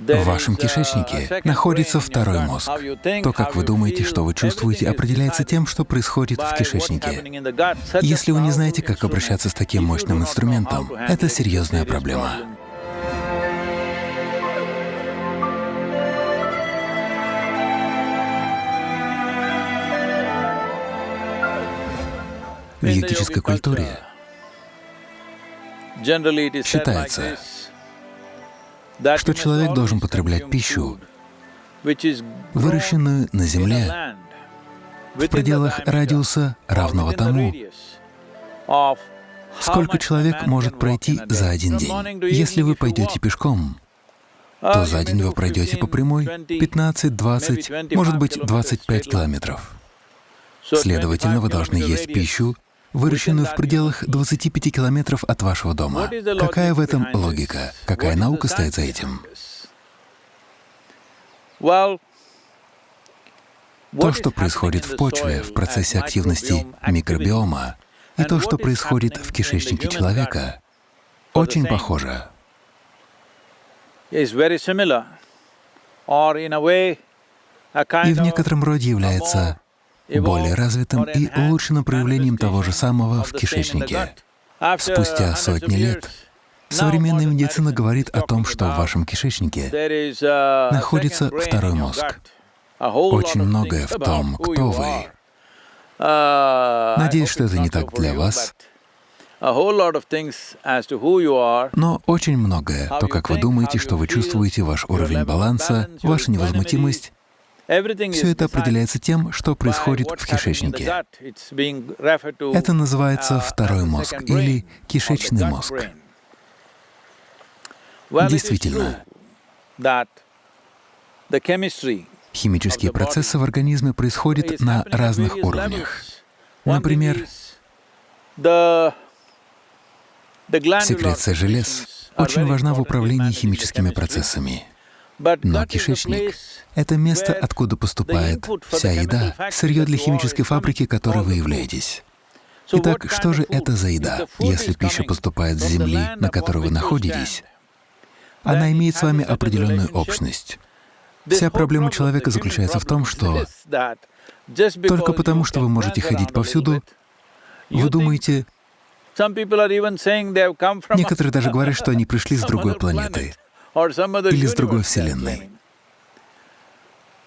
В вашем кишечнике находится второй мозг. То, как вы думаете, что вы чувствуете, определяется тем, что происходит в кишечнике. Если вы не знаете, как обращаться с таким мощным инструментом, это серьезная проблема. В йогической культуре считается, что человек должен потреблять пищу, выращенную на земле, в пределах радиуса, равного тому, сколько человек может пройти за один день. Если вы пойдете пешком, то за день вы пройдете по прямой 15, 20, может быть, 25 километров. Следовательно, вы должны есть пищу, выращенную в пределах 25 километров от вашего дома. Какая в этом логика? Какая наука стоит за этим? То, что происходит в почве в процессе активности микробиома, и то, что происходит в кишечнике человека, очень похоже. И в некотором роде является более развитым и улучшенным проявлением того же самого в кишечнике. Спустя сотни лет современная медицина говорит о том, что в вашем кишечнике находится второй мозг. Очень многое в том, кто вы. Надеюсь, что это не так для вас. Но очень многое, то, как вы думаете, что вы чувствуете, ваш уровень баланса, ваша невозмутимость, все это определяется тем, что происходит в кишечнике. Это называется второй мозг или кишечный мозг. Действительно, химические процессы в организме происходят на разных уровнях. Например, секреция желез очень важна в управлении химическими процессами. Но кишечник — это место, откуда поступает вся еда, сырье для химической фабрики, которой вы являетесь. Итак, что же это за еда? Если пища поступает с земли, на которой вы находитесь, она имеет с вами определенную общность. Вся проблема человека заключается в том, что только потому, что вы можете ходить повсюду, вы думаете... Некоторые даже говорят, что они пришли с другой планеты или с другой Вселенной.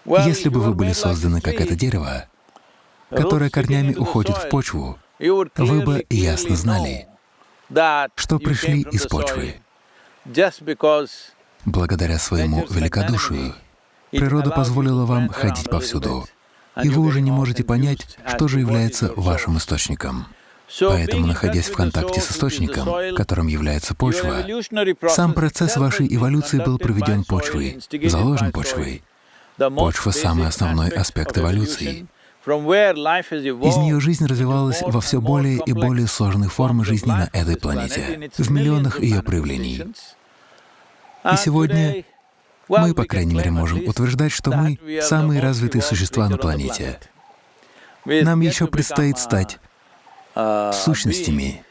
Если бы вы были созданы как это дерево, которое корнями уходит в почву, вы бы ясно знали, что пришли из почвы. Благодаря своему великодушию природа позволила вам ходить повсюду, и вы уже не можете понять, что же является вашим источником. Поэтому, находясь в контакте с источником, которым является почва, сам процесс вашей эволюции был проведен почвой, заложен почвой. Почва — самый основной аспект эволюции. Из нее жизнь развивалась во все более и более сложные формы жизни на этой планете, в миллионах ее проявлений. И сегодня мы, по крайней мере, можем утверждать, что мы — самые развитые существа на планете. Нам еще предстоит стать сущностями.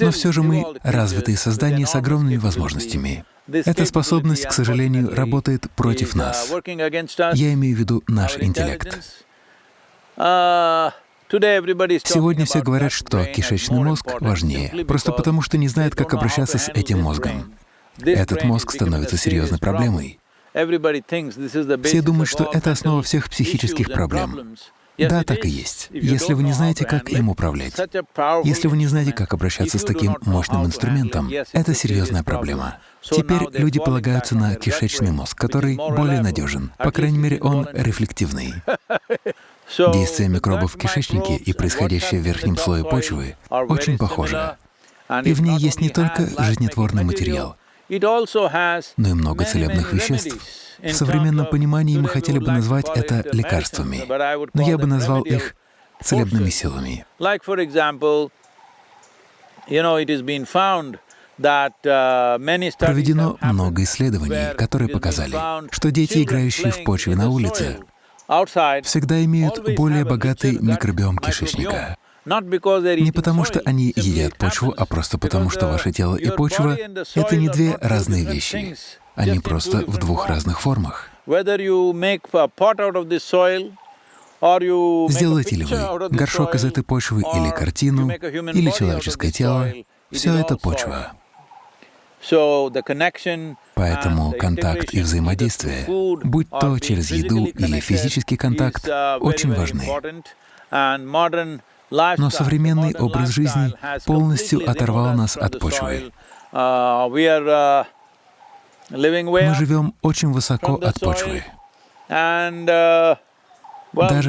Но все же мы — развитые создания с огромными возможностями. Эта способность, к сожалению, работает против нас. Я имею в виду наш интеллект. Сегодня все говорят, что кишечный мозг важнее, просто потому что не знают, как обращаться с этим мозгом. Этот мозг становится серьезной проблемой. Все думают, что это основа всех психических проблем. Да, так и есть. Если вы не знаете, как им управлять, если вы не знаете, как обращаться с таким мощным инструментом, это серьезная проблема. Теперь люди полагаются на кишечный мозг, который более надежен. По крайней мере, он рефлективный. Действие микробов в кишечнике и происходящее в верхнем слое почвы очень похоже. И в ней есть не только жизнетворный материал, но и много целебных веществ. В современном понимании мы хотели бы назвать это лекарствами, но я бы назвал их целебными силами. Проведено много исследований, которые показали, что дети, играющие в почве на улице, всегда имеют более богатый микробиом кишечника. Не потому, что они едят почву, а просто потому, что ваше тело и почва — это не две разные вещи. Они просто в двух разных формах. Сделаете ли вы горшок из этой почвы или картину, или человеческое тело, все это почва. Поэтому контакт и взаимодействие, будь то через еду или физический контакт, очень важны. Но современный образ жизни полностью оторвал нас от почвы. Мы живем очень высоко от почвы. Даже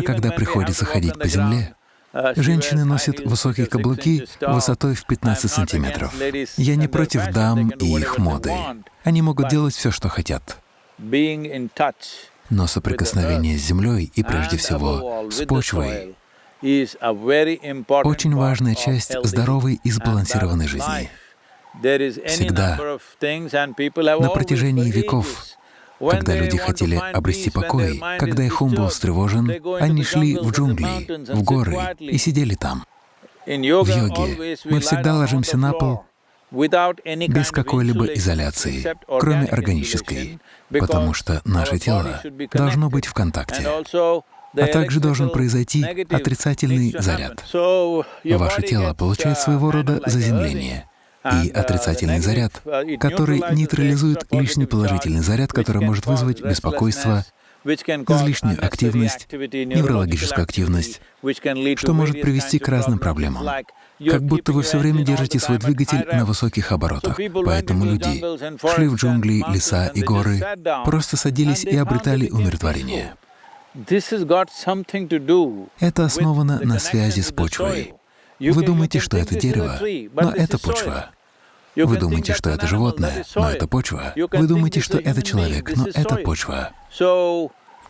когда приходится ходить по земле, женщины носят высокие каблуки высотой в 15 сантиметров. Я не против дам и их моды. Они могут делать все, что хотят. Но соприкосновение с землей и прежде всего с почвой очень важная часть здоровой и сбалансированной жизни. Всегда, на протяжении веков, когда люди хотели обрести покой, когда их ум был встревожен, они шли в джунгли, в горы и сидели там. В йоге. мы всегда ложимся на пол без какой-либо изоляции, кроме органической, потому что наше тело должно быть в контакте, а также должен произойти отрицательный заряд. Ваше тело получает своего рода заземление — и отрицательный заряд, который нейтрализует лишний положительный заряд, который может вызвать беспокойство, излишнюю активность, неврологическую активность, что может привести к разным проблемам. Как будто вы все время держите свой двигатель на высоких оборотах. Поэтому люди шли в джунгли, леса и горы, просто садились и обретали умиротворение. Это основано на связи с почвой. Вы думаете, что это дерево, но это почва. Вы думаете, что это животное, но это почва. Вы думаете, что это человек, но это почва.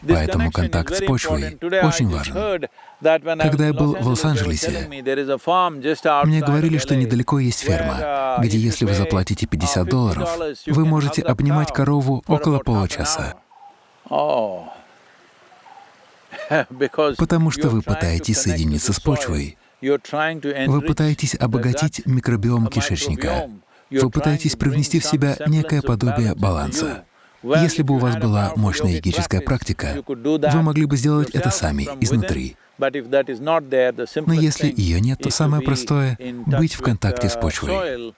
Поэтому контакт с почвой очень важен. Когда я был в Лос-Анджелесе, мне говорили, что недалеко есть ферма, где если вы заплатите 50 долларов, вы можете обнимать корову около получаса. Потому что вы пытаетесь соединиться с почвой. Вы пытаетесь обогатить микробиом кишечника. Вы пытаетесь привнести в себя некое подобие баланса. Если бы у вас была мощная йогическая практика, вы могли бы сделать это сами, изнутри. Но если ее нет, то самое простое — быть в контакте с почвой.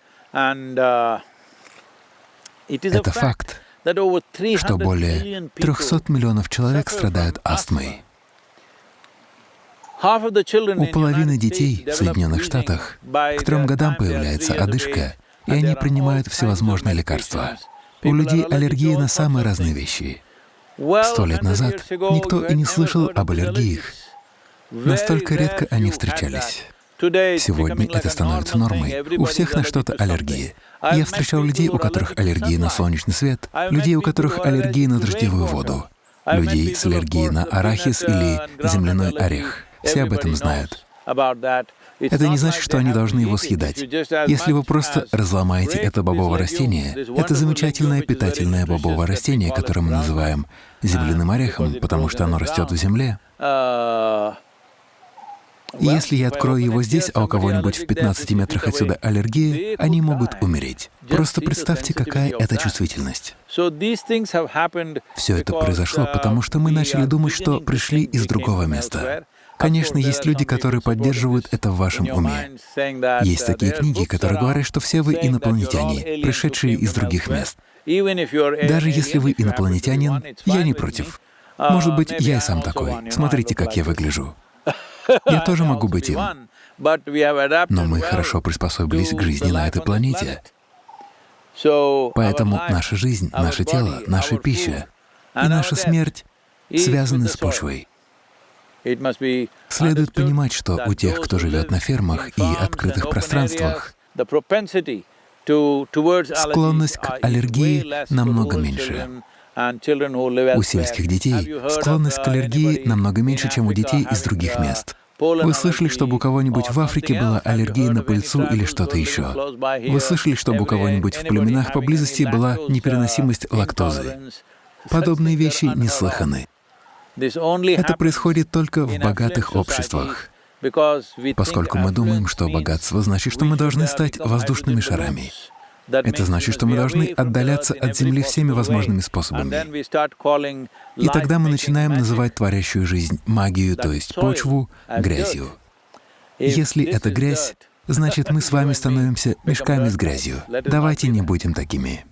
Это факт, что более 300 миллионов человек страдают астмой. У половины детей в Соединенных Штатах к трем годам появляется одышка, и они принимают всевозможные лекарства. У людей аллергии на самые разные вещи. Сто лет назад никто и не слышал об аллергиях. Настолько редко они встречались. Сегодня это становится нормой. У всех на что-то аллергия. Я встречал людей, у которых аллергия на солнечный свет, людей, у которых аллергия на дождевую воду, людей с аллергией на арахис или земляной орех. Все об этом знают. Это не значит, что они должны его съедать. Если вы просто разломаете это бобовое растение, это замечательное питательное бобовое растение, которое мы называем земляным орехом, потому что оно растет в земле. Если я открою его здесь, а у кого-нибудь в 15 метрах отсюда аллергия, они могут умереть. Просто представьте, какая это чувствительность. Все это произошло, потому что мы начали думать, что пришли из другого места. Конечно, есть люди, которые поддерживают это в вашем уме. Есть такие книги, которые говорят, что все вы инопланетяне, пришедшие из других мест. Даже если вы инопланетянин, я не против. Может быть, я и сам такой. Смотрите, как я выгляжу. Я тоже могу быть им. Но мы хорошо приспособились к жизни на этой планете. Поэтому наша жизнь, наше тело, наша пища и наша смерть связаны с почвой. Следует понимать, что у тех, кто живет на фермах и открытых пространствах, склонность к аллергии намного меньше. У сельских детей склонность к аллергии намного меньше, чем у детей из других мест. Вы слышали, чтобы у кого-нибудь в Африке была аллергия на пыльцу или что-то еще? Вы слышали, чтобы у кого-нибудь в племенах поблизости была непереносимость лактозы? Подобные вещи неслыханы. Это происходит только в богатых обществах. Поскольку мы думаем, что богатство значит, что мы должны стать воздушными шарами. Это значит, что мы должны отдаляться от Земли всеми возможными способами. И тогда мы начинаем называть творящую жизнь, магию, то есть почву, грязью. Если это грязь, значит, мы с вами становимся мешками с грязью. Давайте не будем такими.